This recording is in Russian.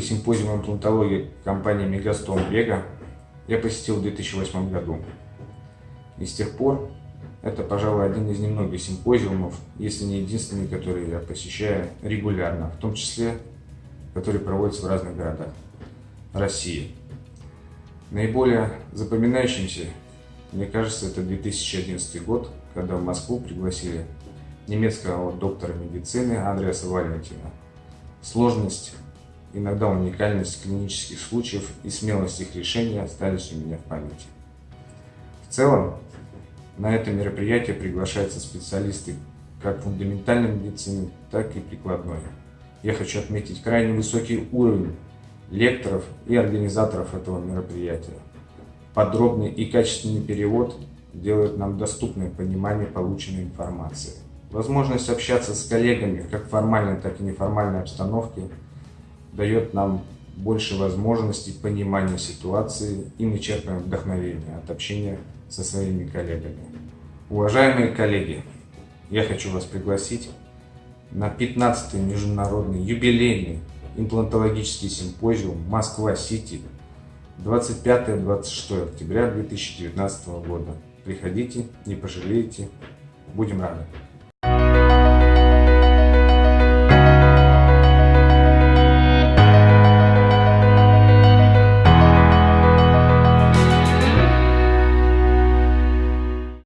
симпозиум имплантологии компании Мегастом Вега я посетил в 2008 году. И с тех пор это, пожалуй, один из немногих симпозиумов, если не единственный, который я посещаю регулярно, в том числе, который проводится в разных городах России. Наиболее запоминающимся, мне кажется, это 2011 год, когда в Москву пригласили немецкого доктора медицины Андреаса Валентина. Сложность, иногда уникальность клинических случаев и смелость их решения остались у меня в памяти. В целом, на это мероприятие приглашаются специалисты как фундаментальной медицины, так и прикладной. Я хочу отметить крайне высокий уровень лекторов и организаторов этого мероприятия. Подробный и качественный перевод делает нам доступное понимание полученной информации. Возможность общаться с коллегами как в формальной, так и неформальной обстановке дает нам больше возможностей понимания ситуации, и мы черпаем вдохновение от общения со своими коллегами. Уважаемые коллеги, я хочу вас пригласить на 15-й международный юбилейный имплантологический симпозиум Москва-Сити 25-26 октября 2019 года. Приходите, не пожалеете, будем рады.